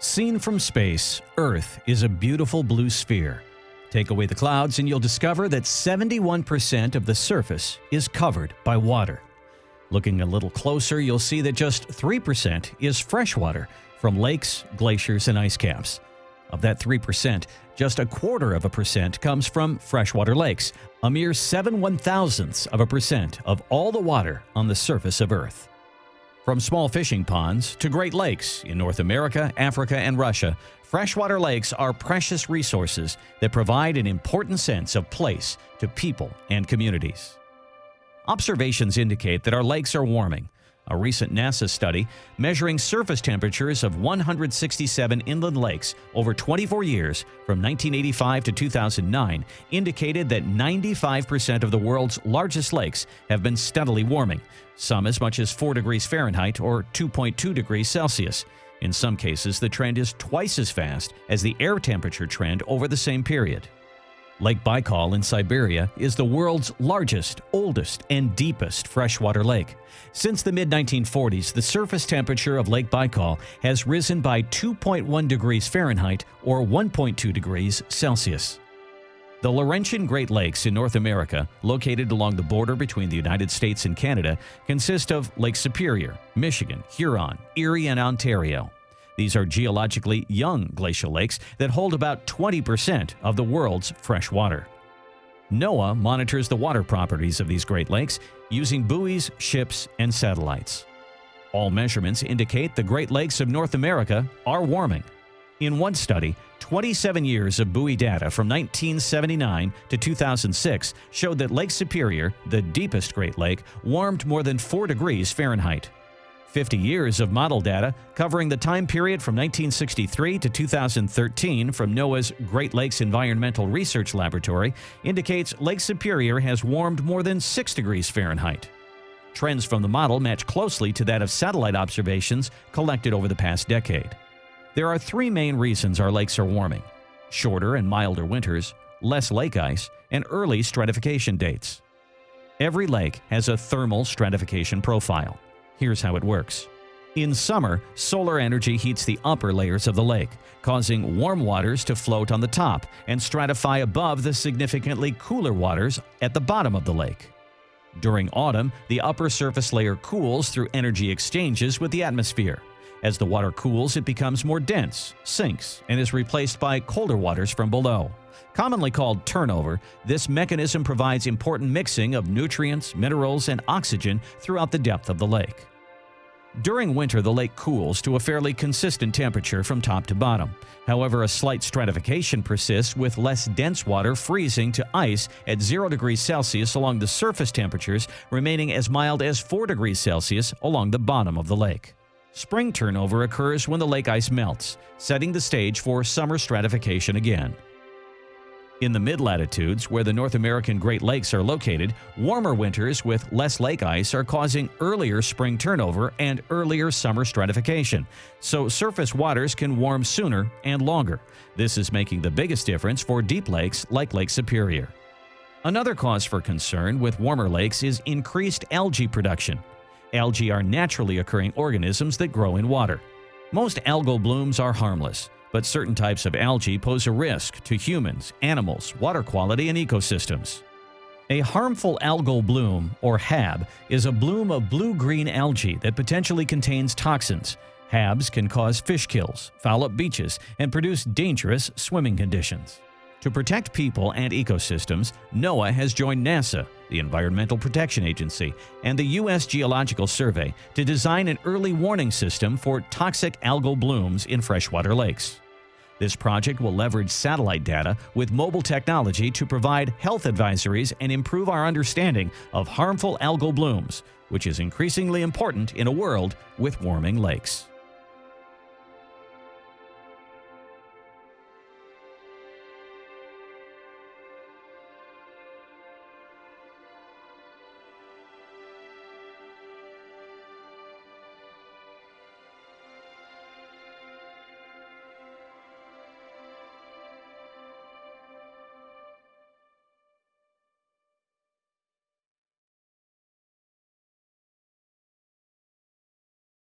Seen from space, Earth is a beautiful blue sphere. Take away the clouds and you'll discover that 71% of the surface is covered by water. Looking a little closer, you'll see that just 3% is freshwater from lakes, glaciers, and ice caps. Of that 3%, just a quarter of a percent comes from freshwater lakes, a mere 7 one thousandths of a percent of all the water on the surface of Earth. From small fishing ponds to Great Lakes in North America, Africa, and Russia, freshwater lakes are precious resources that provide an important sense of place to people and communities. Observations indicate that our lakes are warming, a recent NASA study measuring surface temperatures of 167 inland lakes over 24 years from 1985 to 2009 indicated that 95% of the world's largest lakes have been steadily warming, some as much as 4 degrees Fahrenheit or 2.2 degrees Celsius. In some cases, the trend is twice as fast as the air temperature trend over the same period. Lake Baikal in Siberia is the world's largest, oldest, and deepest freshwater lake. Since the mid-1940s, the surface temperature of Lake Baikal has risen by 2.1 degrees Fahrenheit or 1.2 degrees Celsius. The Laurentian Great Lakes in North America, located along the border between the United States and Canada, consist of Lake Superior, Michigan, Huron, Erie, and Ontario. These are geologically young glacial lakes that hold about 20% of the world's fresh water. NOAA monitors the water properties of these Great Lakes using buoys, ships, and satellites. All measurements indicate the Great Lakes of North America are warming. In one study, 27 years of buoy data from 1979 to 2006 showed that Lake Superior, the deepest Great Lake, warmed more than 4 degrees Fahrenheit. 50 years of model data covering the time period from 1963 to 2013 from NOAA's Great Lakes Environmental Research Laboratory indicates Lake Superior has warmed more than 6 degrees Fahrenheit. Trends from the model match closely to that of satellite observations collected over the past decade. There are three main reasons our lakes are warming shorter and milder winters, less lake ice, and early stratification dates. Every lake has a thermal stratification profile. Here's how it works. In summer, solar energy heats the upper layers of the lake, causing warm waters to float on the top and stratify above the significantly cooler waters at the bottom of the lake. During autumn, the upper surface layer cools through energy exchanges with the atmosphere. As the water cools, it becomes more dense, sinks, and is replaced by colder waters from below. Commonly called turnover, this mechanism provides important mixing of nutrients, minerals, and oxygen throughout the depth of the lake. During winter, the lake cools to a fairly consistent temperature from top to bottom. However, a slight stratification persists with less dense water freezing to ice at 0 degrees Celsius along the surface temperatures remaining as mild as 4 degrees Celsius along the bottom of the lake. Spring turnover occurs when the lake ice melts, setting the stage for summer stratification again. In the mid-latitudes, where the North American Great Lakes are located, warmer winters with less lake ice are causing earlier spring turnover and earlier summer stratification, so surface waters can warm sooner and longer. This is making the biggest difference for deep lakes like Lake Superior. Another cause for concern with warmer lakes is increased algae production. Algae are naturally occurring organisms that grow in water. Most algal blooms are harmless, but certain types of algae pose a risk to humans, animals, water quality, and ecosystems. A harmful algal bloom, or HAB, is a bloom of blue-green algae that potentially contains toxins. HABs can cause fish kills, foul up beaches, and produce dangerous swimming conditions. To protect people and ecosystems, NOAA has joined NASA, the Environmental Protection Agency, and the U.S. Geological Survey to design an early warning system for toxic algal blooms in freshwater lakes. This project will leverage satellite data with mobile technology to provide health advisories and improve our understanding of harmful algal blooms, which is increasingly important in a world with warming lakes.